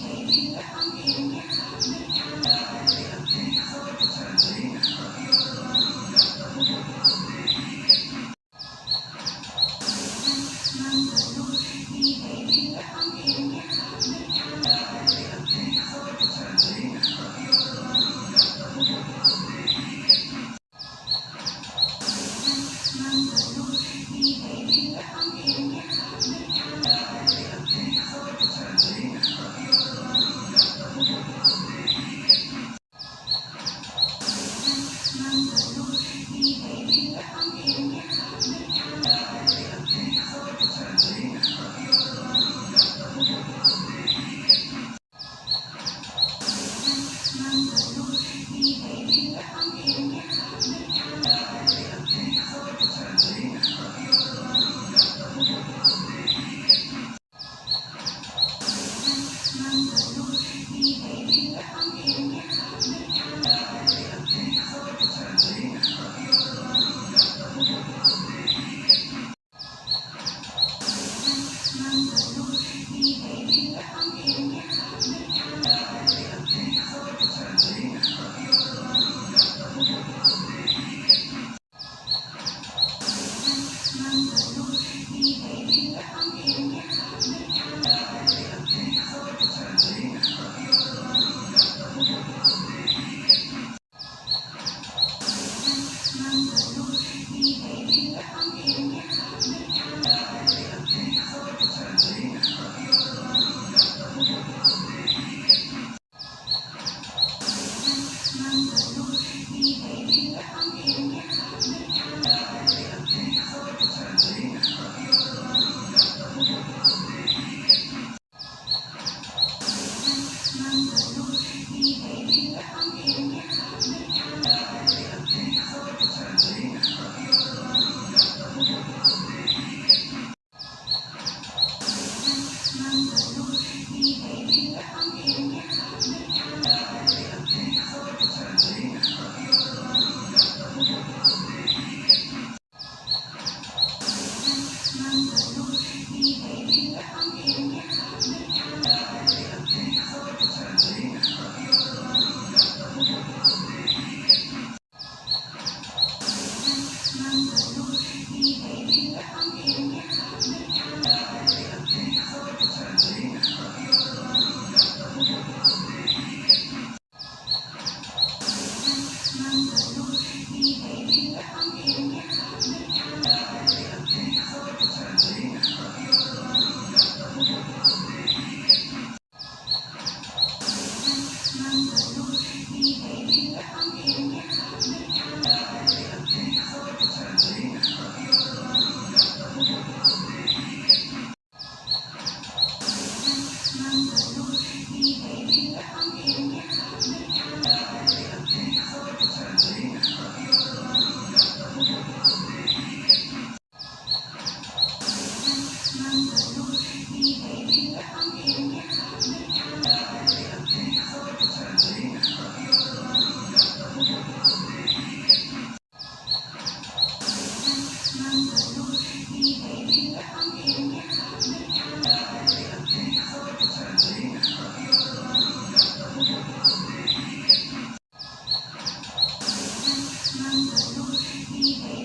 Thank you.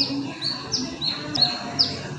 あっ!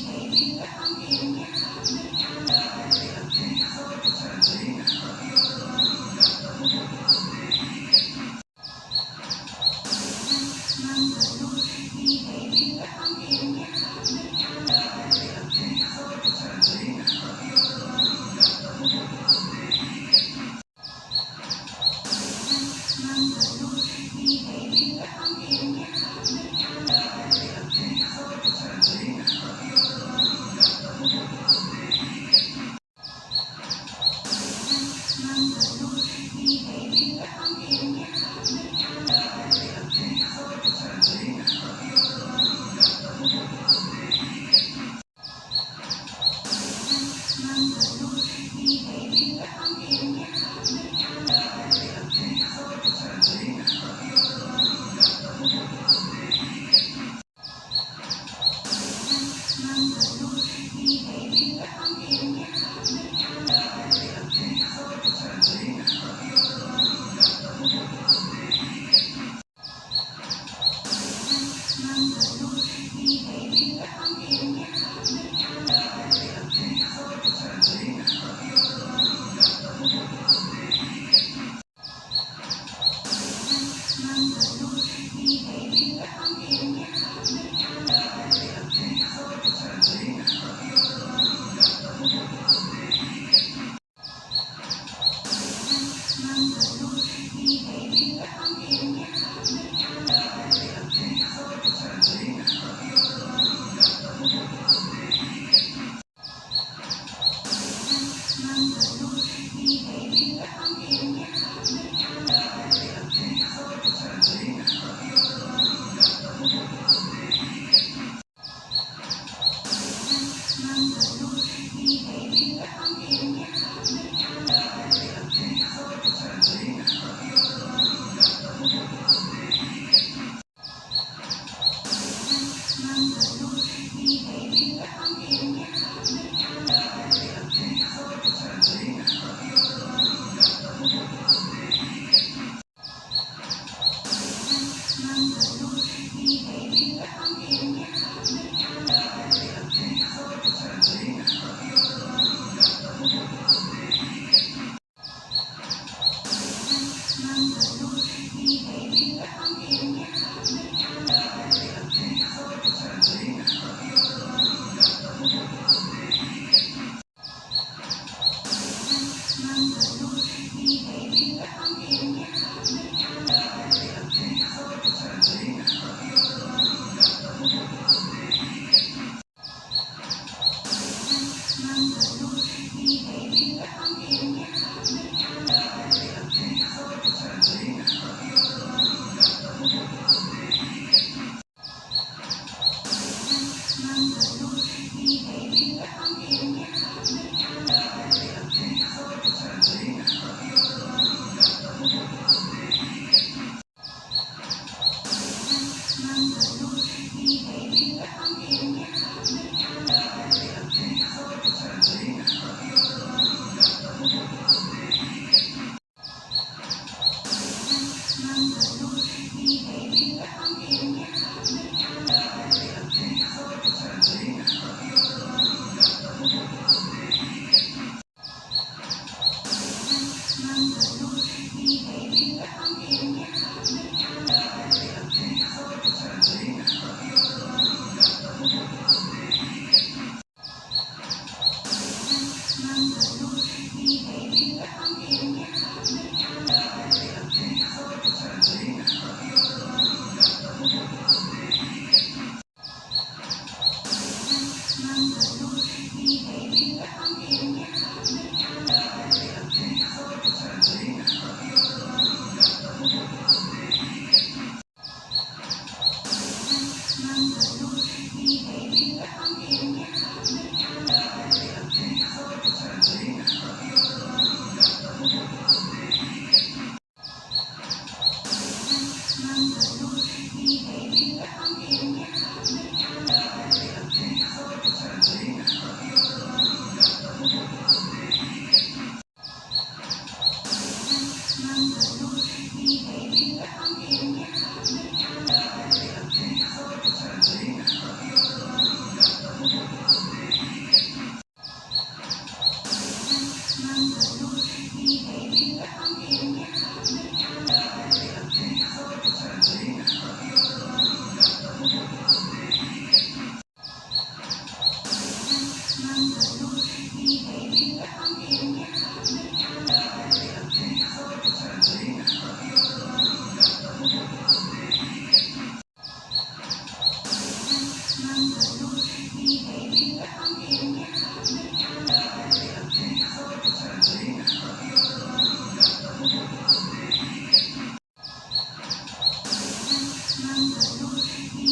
Thank you.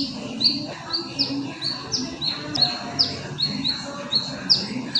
Thank you.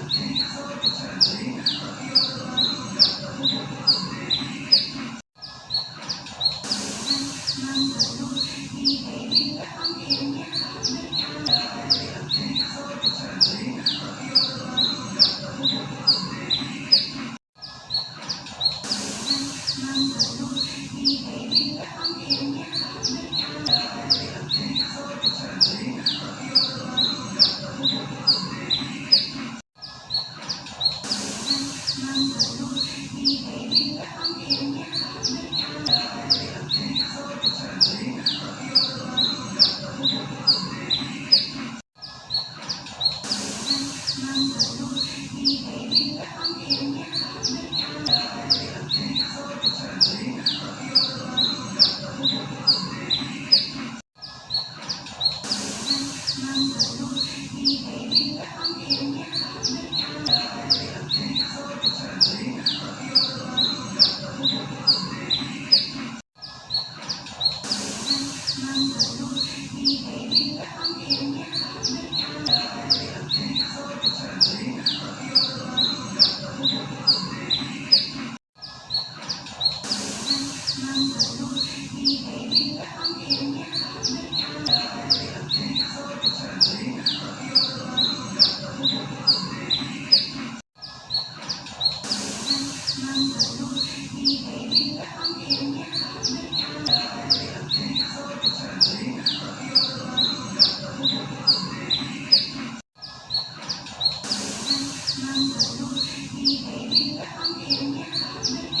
何?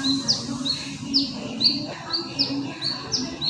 上的路一杯蜜糖甜呀